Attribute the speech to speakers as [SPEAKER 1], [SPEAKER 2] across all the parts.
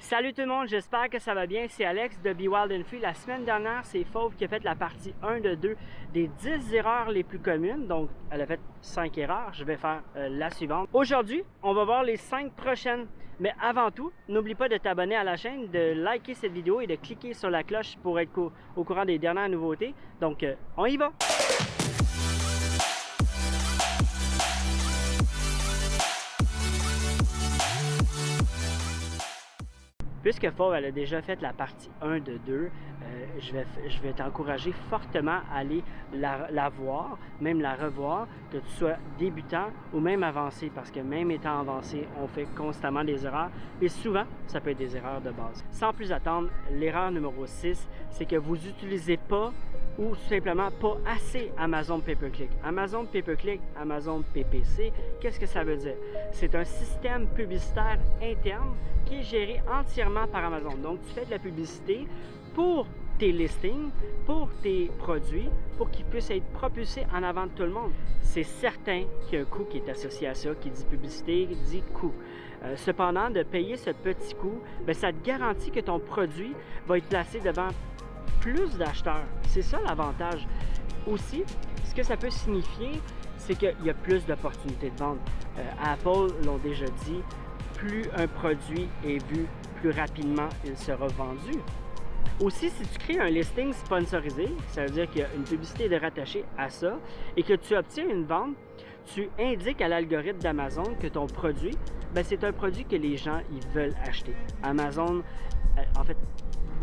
[SPEAKER 1] Salut tout le monde, j'espère que ça va bien. C'est Alex de Be Wild and Free. La semaine dernière, c'est Fauve qui a fait la partie 1 de 2 des 10 erreurs les plus communes. Donc, elle a fait 5 erreurs. Je vais faire euh, la suivante. Aujourd'hui, on va voir les 5 prochaines. Mais avant tout, n'oublie pas de t'abonner à la chaîne, de liker cette vidéo et de cliquer sur la cloche pour être au courant des dernières nouveautés. Donc, euh, on y va! Puisque Fauve elle a déjà fait la partie 1 de 2, euh, je vais, je vais t'encourager fortement à aller la, voir, même la revoir, que tu sois débutant ou même avancé, parce que même étant avancé, on fait constamment des erreurs et souvent, ça peut être des erreurs de base. Sans plus attendre, l'erreur numéro 6, c'est que vous n'utilisez pas ou simplement pas assez Amazon Pay-Per-Click. Amazon Pay-Per-Click, Amazon PPC, qu'est-ce que ça veut dire? C'est un système publicitaire interne qui est géré entièrement par Amazon. Donc, tu fais de la publicité pour tes listings, pour tes produits, pour qu'ils puissent être propulsés en avant de tout le monde. C'est certain qu'il y a un coût qui est associé à ça, qui dit publicité, dit coût. Euh, cependant, de payer ce petit coût, bien, ça te garantit que ton produit va être placé devant plus d'acheteurs. C'est ça l'avantage. Aussi, ce que ça peut signifier, c'est qu'il y a plus d'opportunités de vente. Euh, Apple l'ont déjà dit, plus un produit est vu, plus rapidement il sera vendu. Aussi, si tu crées un listing sponsorisé, ça veut dire qu'il y a une publicité de rattachée à ça et que tu obtiens une vente, tu indiques à l'algorithme d'Amazon que ton produit, ben, c'est un produit que les gens ils veulent acheter. Amazon, en fait,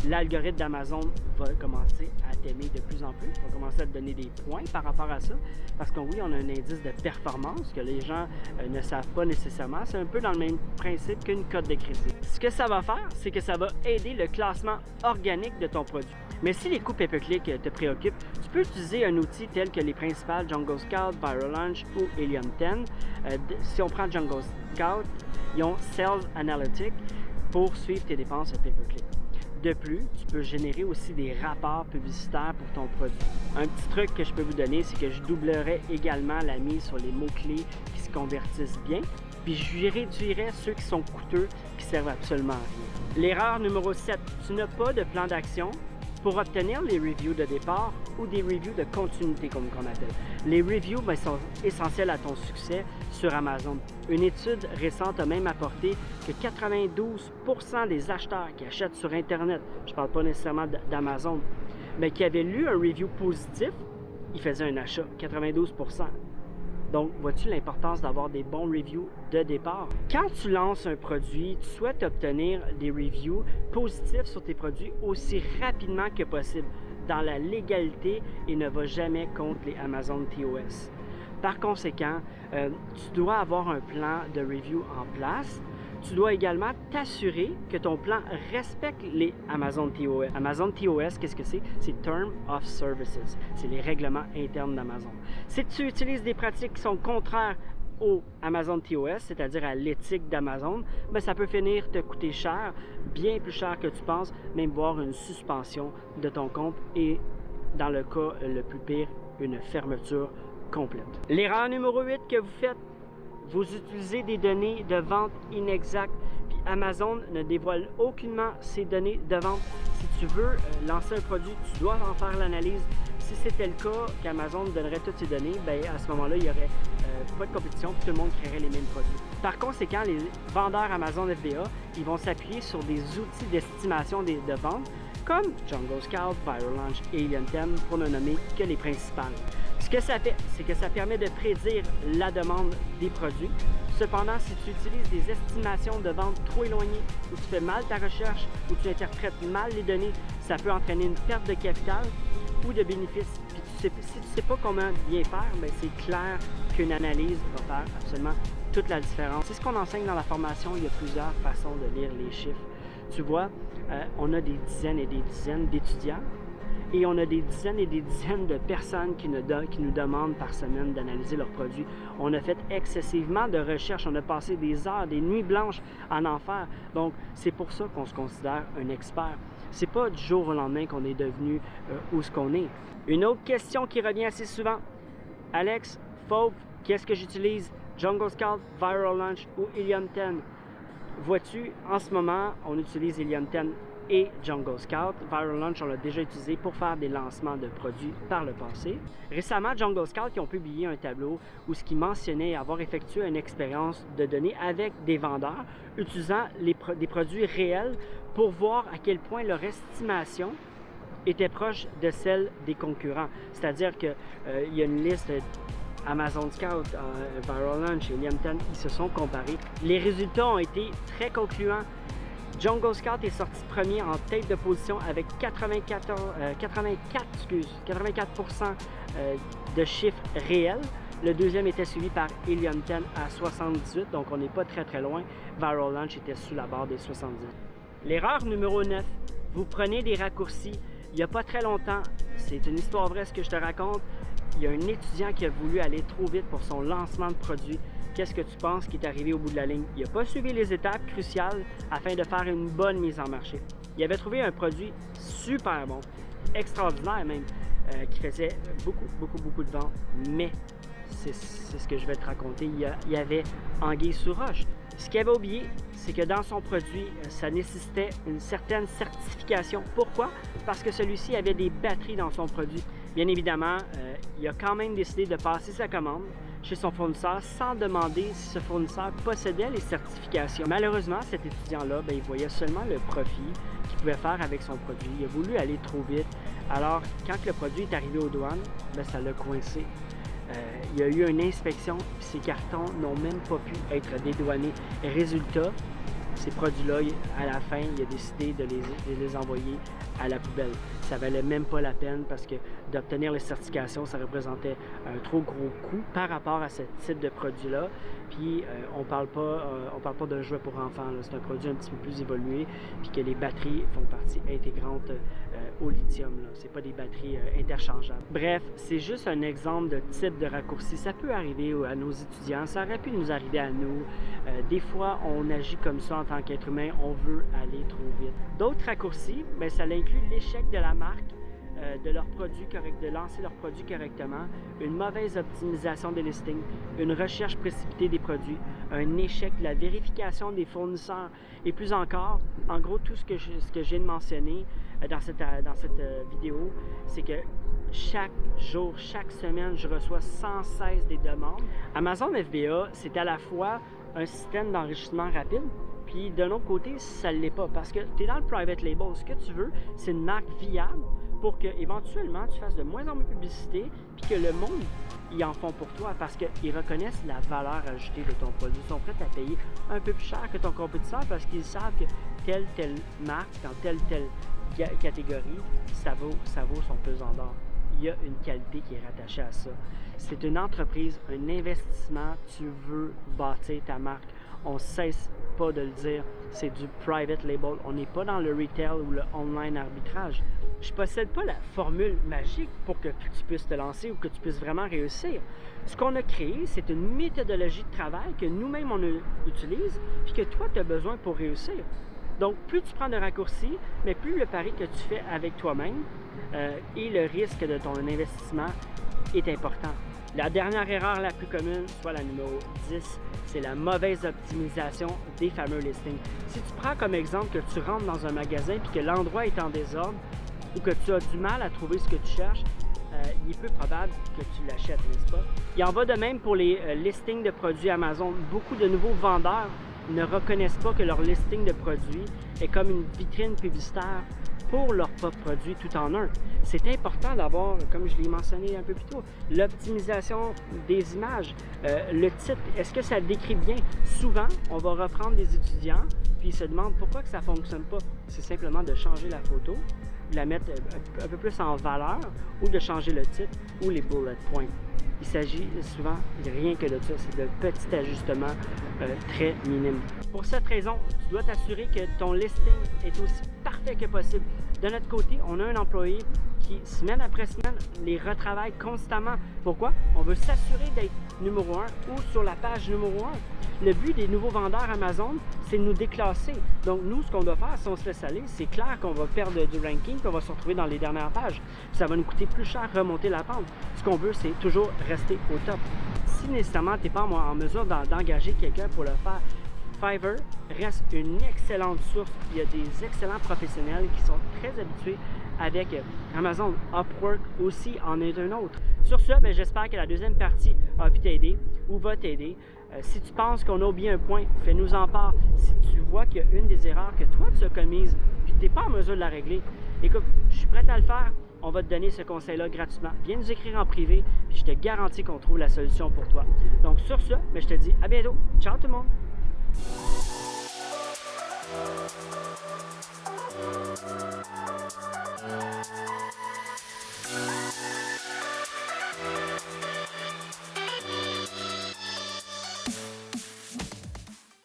[SPEAKER 1] l'algorithme d'Amazon va commencer à t'aimer de plus en plus, va commencer à te donner des points par rapport à ça, parce que oui, on a un indice de performance que les gens euh, ne savent pas nécessairement. C'est un peu dans le même principe qu'une cote de crédit. Ce que ça va faire, c'est que ça va aider le classement organique de ton produit. Mais si les coûts pay-per-click te préoccupent, tu peux utiliser un outil tel que les principales Jungle Scout, Viral Launch ou Helium 10. Euh, si on prend Jungle Scout, ils ont Sales Analytics pour suivre tes dépenses pay-per-click. De plus, tu peux générer aussi des rapports publicitaires pour ton produit. Un petit truc que je peux vous donner, c'est que je doublerai également la mise sur les mots-clés qui se convertissent bien, puis je réduirai ceux qui sont coûteux, qui servent absolument à rien. L'erreur numéro 7, tu n'as pas de plan d'action pour obtenir les reviews de départ ou des reviews de continuité comme on appelle. Les reviews ben, sont essentiels à ton succès sur Amazon. Une étude récente a même apporté que 92% des acheteurs qui achètent sur Internet, je ne parle pas nécessairement d'Amazon, mais qui avaient lu un review positif, ils faisaient un achat, 92%. Donc, vois-tu l'importance d'avoir des bons reviews de départ? Quand tu lances un produit, tu souhaites obtenir des reviews positifs sur tes produits aussi rapidement que possible, dans la légalité et ne va jamais contre les Amazon TOS. Par conséquent, euh, tu dois avoir un plan de review en place tu dois également t'assurer que ton plan respecte les Amazon TOS. Amazon TOS, qu'est-ce que c'est? C'est Term of Services. C'est les règlements internes d'Amazon. Si tu utilises des pratiques qui sont contraires au Amazon TOS, c'est-à-dire à, l'éthique d'Amazon, ben ça peut finir te coûter cher, bien plus cher que tu penses, même voir une suspension de ton compte et dans le cas le plus pire, une fermeture complète. L'erreur numéro 8 que vous faites, vous utilisez des données de vente inexactes, puis Amazon ne dévoile aucunement ces données de vente. Si tu veux euh, lancer un produit, tu dois en faire l'analyse. Si c'était le cas qu'Amazon donnerait toutes ces données, ben à ce moment-là, il n'y aurait euh, pas de compétition, tout le monde créerait les mêmes produits. Par conséquent, les vendeurs Amazon FBA, ils vont s'appuyer sur des outils d'estimation de vente comme Jungle Scout, Viral Launch et Alien 10 pour ne nommer que les principales. Ce que ça fait, c'est que ça permet de prédire la demande des produits. Cependant, si tu utilises des estimations de vente trop éloignées, ou tu fais mal ta recherche, ou tu interprètes mal les données, ça peut entraîner une perte de capital ou de bénéfices. si tu ne sais pas comment bien faire, ben, c'est clair qu'une analyse va faire absolument toute la différence. C'est ce qu'on enseigne dans la formation. Il y a plusieurs façons de lire les chiffres. Tu vois, euh, on a des dizaines et des dizaines d'étudiants et on a des dizaines et des dizaines de personnes qui nous, demandent par semaine d'analyser leurs produits. On a fait excessivement de recherches, on a passé des heures, des nuits blanches en enfer. Donc, c'est pour ça qu'on se considère un expert. C'est pas du jour au lendemain qu'on est devenu euh, où ce qu'on est. Une autre question qui revient assez souvent. Alex, Fauve, qu'est-ce que j'utilise? Jungle Scout, Viral Launch ou Helium 10? Vois-tu, en ce moment, on utilise Helium 10 et Jungle Scout. Viral Launch, on l'a déjà utilisé pour faire des lancements de produits par le passé. Récemment, Jungle Scout qui ont publié un tableau où ce qui mentionnait avoir effectué une expérience de données avec des vendeurs utilisant des produits réels pour voir à quel point leur estimation était proche de celle des concurrents. C'est-à-dire qu'il euh, y a une liste Amazon Scout, euh, Viral Launch et Liam ils se sont comparés. Les résultats ont été très concluants. Jungle Scout est sorti premier en tête de position avec 84, 84, euh, excuse, 84 euh, de chiffres réels. Le deuxième était suivi par Helium 10 à 78, donc on n'est pas très très loin. Viral Launch était sous la barre des 70. L'erreur numéro 9, vous prenez des raccourcis. Il n'y a pas très longtemps, c'est une histoire vraie ce que je te raconte, il y a un étudiant qui a voulu aller trop vite pour son lancement de produit. Qu'est-ce que tu penses qui est arrivé au bout de la ligne? Il n'a pas suivi les étapes cruciales afin de faire une bonne mise en marché. Il avait trouvé un produit super bon, extraordinaire même, euh, qui faisait beaucoup, beaucoup, beaucoup de ventes, mais c'est ce que je vais te raconter, il y, avait anguille sous. Ce qu'il avait oublié, c'est que dans son produit, euh, ça nécessitait une certaine certification. Pourquoi? Parce que celui-ci avait des batteries dans son produit. Bien évidemment, euh, il a quand même décidé de passer sa commande chez son fournisseur sans demander si ce fournisseur possédait les certifications. Malheureusement, cet étudiant-là, ben, il voyait seulement le profit qu'il pouvait faire avec son produit. Il a voulu aller trop vite. Alors, quand le produit est arrivé aux douanes, ben, ça l'a coincé. Euh, il y a eu une inspection, puis ces cartons n'ont même pas pu être dédouanés. Résultat, ces produits-là, à la fin, il a décidé de les, envoyer à la poubelle. Ça valait même pas la peine parce que d'obtenir les certifications, ça représentait un trop gros coût par rapport à ce type de produit-là. Puis euh, on parle pas, euh, on parle pas d'un jouet pour enfants. C'est un produit un petit peu plus évolué, puis que les batteries font partie intégrante euh, au lithium. Ce n'est pas des batteries interchangeables. Bref, c'est juste un exemple de type de raccourci. Ça peut arriver à nos étudiants, ça aurait pu nous arriver à nous. des fois, on agit comme ça en tant qu'être humain, on veut aller trop vite. D'autres raccourcis, bien, ça inclut l'échec de la marque euh, de de lancer leurs produits correctement, une mauvaise optimisation des listings, une recherche précipitée des produits, un échec de la vérification des fournisseurs et plus encore, en gros, tout ce que je, ce que j'ai mentionné euh, dans cette, euh, dans cette vidéo, c'est que chaque jour, chaque semaine, je reçois sans cesse des demandes. Amazon FBA, c'est à la fois un système d'enrichissement rapide, puis d'un autre côté, ça ne l'est pas parce que tu es dans le private label. Ce que tu veux, c'est une marque viable pour que éventuellement tu fasses de moins en moins de publicité puis que le monde ils en font pour toi parce qu'ils reconnaissent la valeur ajoutée de ton produit. Ils sont prêts à payer un peu plus cher que ton compétiteur parce qu'ils savent que telle telle marque dans telle telle catégorie, ça vaut, ça vaut son pesant d'or. Il y a une qualité qui est rattachée à ça. C'est une entreprise, un investissement, tu veux bâtir ta marque. On cesse pas de le dire, c'est du private label. On n'est pas dans le retail ou le online arbitrage. Je possède pas la formule magique pour que tu puisses te lancer ou que tu puisses vraiment réussir. Ce qu'on a créé, c'est une méthodologie de travail que nous-mêmes on utilise puis que toi tu as besoin pour réussir. Donc, plus tu prends de raccourcis, mais plus le pari que tu fais avec toi-même euh, et le risque de ton investissement est important. La dernière erreur la plus commune, soit la numéro 10, c'est la mauvaise optimisation des fameux listings. Si tu prends comme exemple que tu rentres dans un magasin et que l'endroit est en désordre ou que tu as du mal à trouver ce que tu cherches, euh, il est peu probable que tu l'achètes, n'est-ce pas? Il en va de même pour les euh, listings de produits Amazon. Beaucoup de nouveaux vendeurs ne reconnaissent pas que leur listing de produits est comme une vitrine publicitaire pour leurs propres produits tout en un. C'est important d'avoir, comme je l'ai mentionné un peu plus tôt, l'optimisation des images. Euh, le titre, est-ce que ça décrit bien? Souvent, on va reprendre des étudiants, puis ils se demandent pourquoi que ça ne fonctionne pas. C'est simplement de changer la photo, de la mettre un peu plus en valeur, ou de changer le titre ou les bullet points. Il s'agit souvent rien que de ça, c'est de petits ajustements euh, très minimes. Pour cette raison, tu dois t'assurer que ton listing est aussi parfait que possible. De notre côté, on a un employé qui, semaine après semaine, les retravaille constamment. Pourquoi? On veut s'assurer d'être numéro un ou sur la page numéro un. Le but des nouveaux vendeurs Amazon, c'est de nous déclasser. Donc, nous, ce qu'on doit faire, si on se laisse aller, c'est clair qu'on va perdre du ranking, qu'on va se retrouver dans les dernières pages. Ça va nous coûter plus cher remonter la pente. Ce qu'on veut, c'est toujours rester au top. Si nécessairement tu n'es pas en mesure d'engager quelqu'un pour le faire, Fiverr reste une excellente source. Il y a des excellents professionnels qui sont très habitués avec Amazon. Upwork aussi en est un autre. Sur ce, ben, j'espère que la deuxième partie a pu t'aider ou va t'aider. Euh, si tu penses qu'on a oublié un point, fais-nous en part. Si tu vois qu'il y a une des erreurs que toi tu as commises puis tu n'es pas en mesure de la régler, écoute, je suis prêt à le faire. On va te donner ce conseil-là gratuitement. Viens nous écrire en privé, puis je te garantis qu'on trouve la solution pour toi. Donc sur ce, ben, je te dis à bientôt. Ciao tout le monde! Thank you.